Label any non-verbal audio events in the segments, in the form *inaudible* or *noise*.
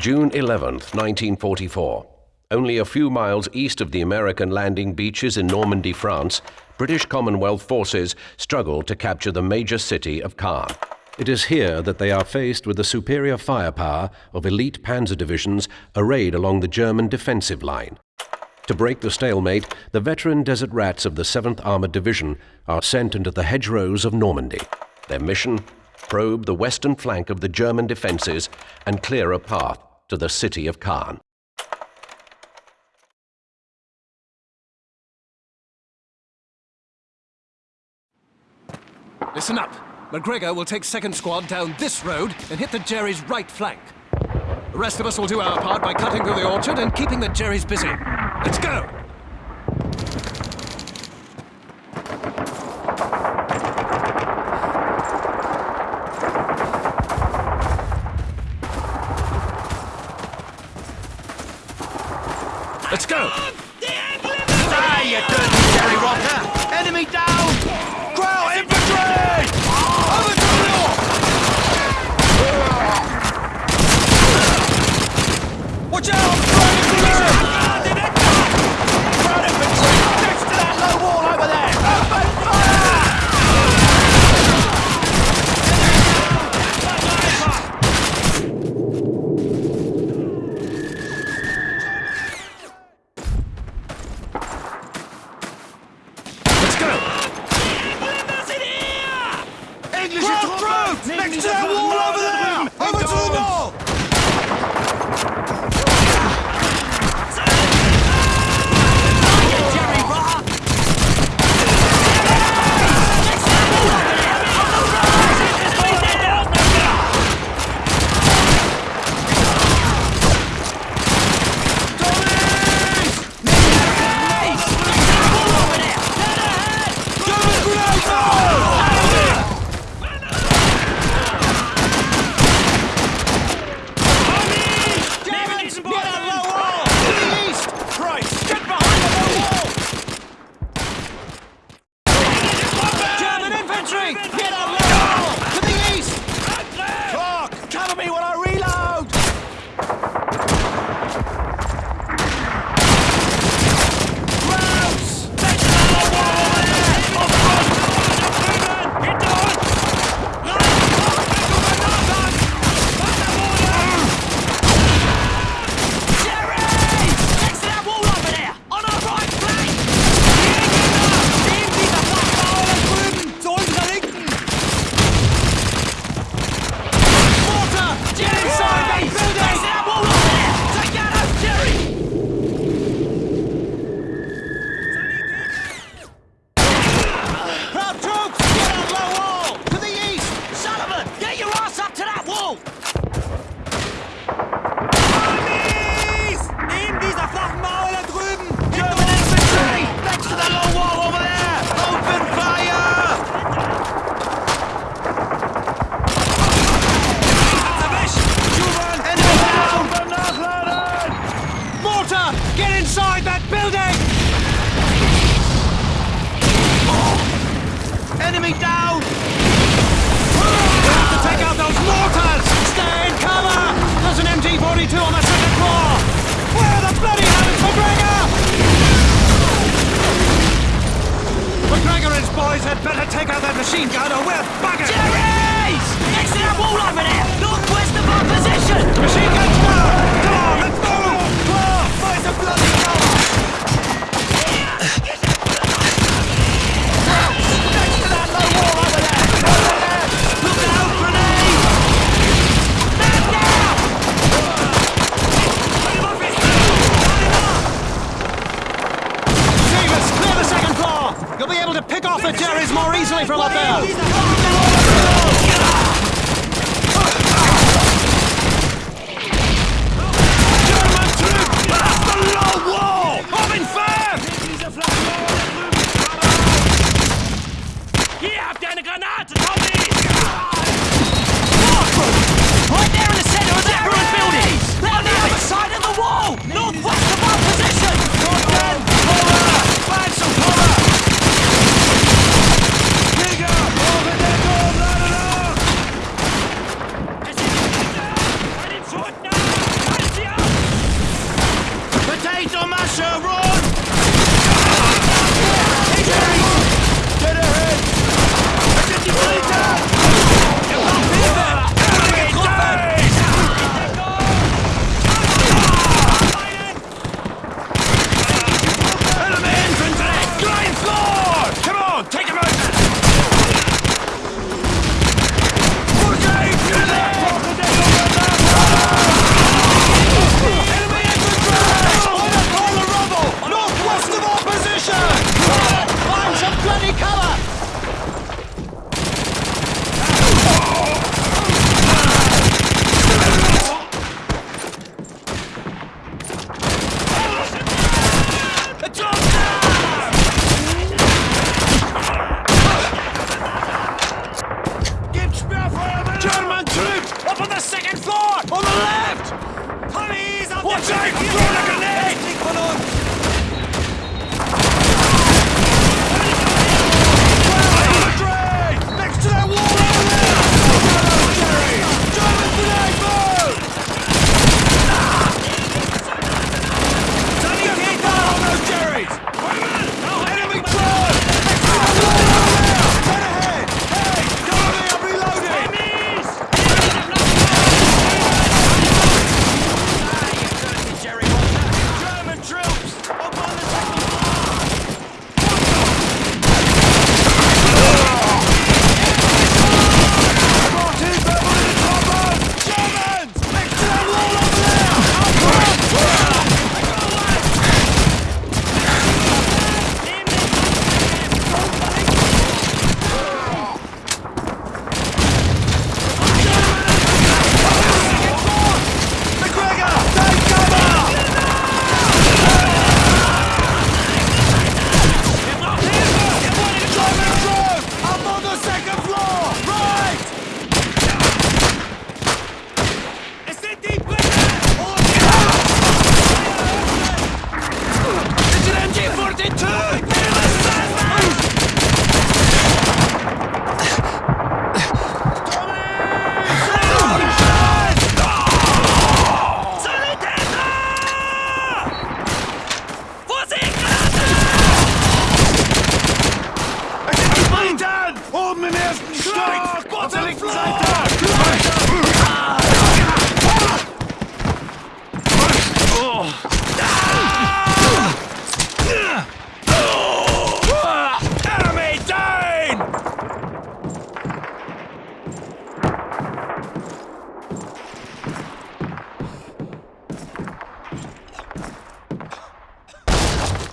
June 11th, 1944. Only a few miles east of the American landing beaches in Normandy, France, British Commonwealth forces struggle to capture the major city of Caen. It is here that they are faced with the superior firepower of elite panzer divisions arrayed along the German defensive line. To break the stalemate, the veteran desert rats of the 7th Armored Division are sent into the hedgerows of Normandy. Their mission? Probe the western flank of the German defenses and clear a path to the city of Caen. Listen up. McGregor will take second squad down this road and hit the Jerry's right flank. The rest of us will do our part by cutting through the orchard and keeping the Jerry's busy. Let's go! Enemy down! We have to take out those mortars! Stay in cover! There's an MG-42 on the second floor! Where the bloody hell is McGregor? McGregor and his boys had better take out that machine gun or we're buggered! Jerry's! Next to that wall over there! Northwest of our position! Machine guns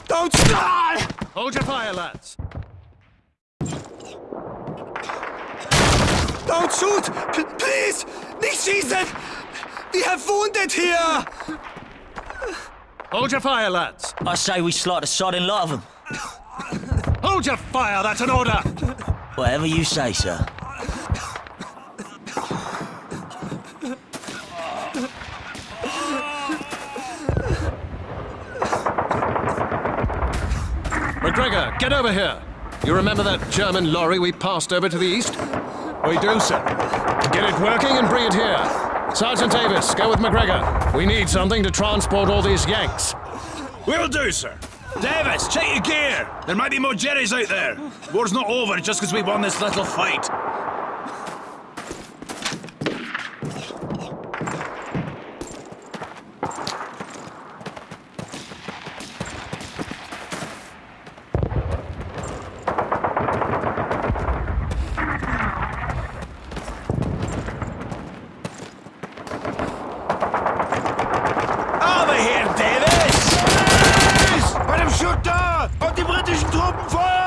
Don't stop! Hold your fire, lads! Don't shoot! P- please! Nicht schießen! We have wounded here! Hold your fire, lads. I say we slot a sodding lot of them. *laughs* Hold your fire, that's an order. Whatever you say, sir. McGregor, get over here. You remember that German lorry we passed over to the east? We do, sir. Get it working and bring it here. Sergeant Davis, go with McGregor. We need something to transport all these Yanks. Will do, sir. Davis, check your gear. There might be more Jerrys out there. War's not over just because we won this little fight. Schütter! Und die britischen Truppen feuern!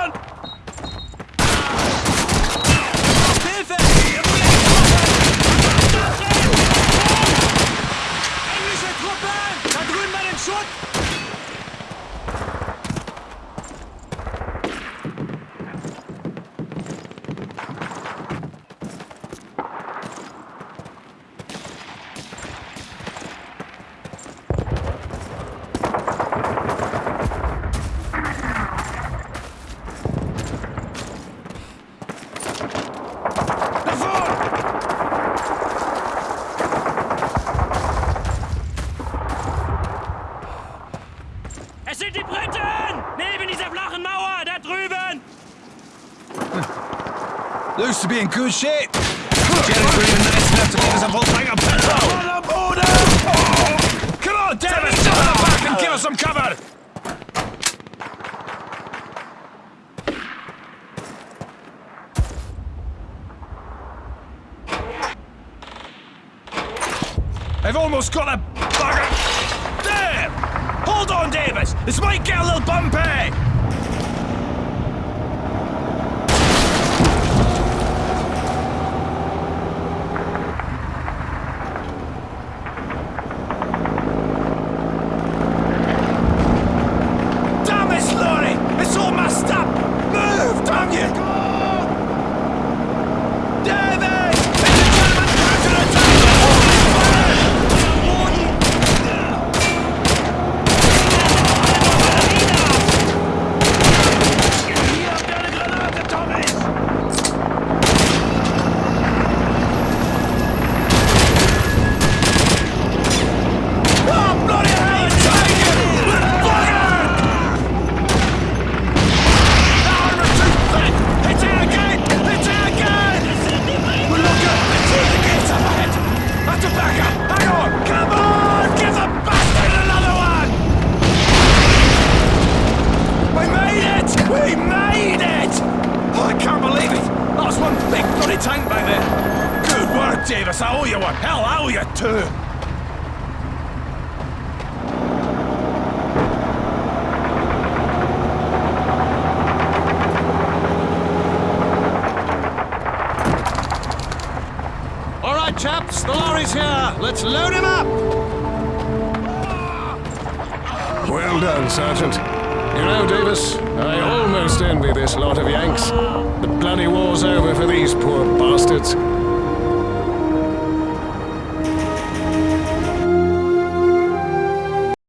To be in good shape. Jerry's bringing nice enough to give us a full tank of petrol. Come on, Davis, jump on the back and give us some cover! I've almost got a bugger. There! Hold on, Davis. This might get a little bumpy. Damn this lorry! It's all messed up! Move, damn you! David! It's a German counterattack! Hier habt ihr eine Granate, Thomas! Oh, bloody hell, it's taken! We're fired! Now we're too thick! It's in again! It's in again! We're not good! It's in the gates up ahead! Have to back up! Hang on! Come on! Give the bastard another one! We made it! We made it! Oh, I can't believe it! That was one big bloody tank back there! Good work, Davis! I owe you one! Hell, I owe you two! All right, chaps, the lorry's here. Let's load him up. Well done, Sergeant. You know, Davis, I almost envy this lot of Yanks. The bloody war's over for these poor bastards.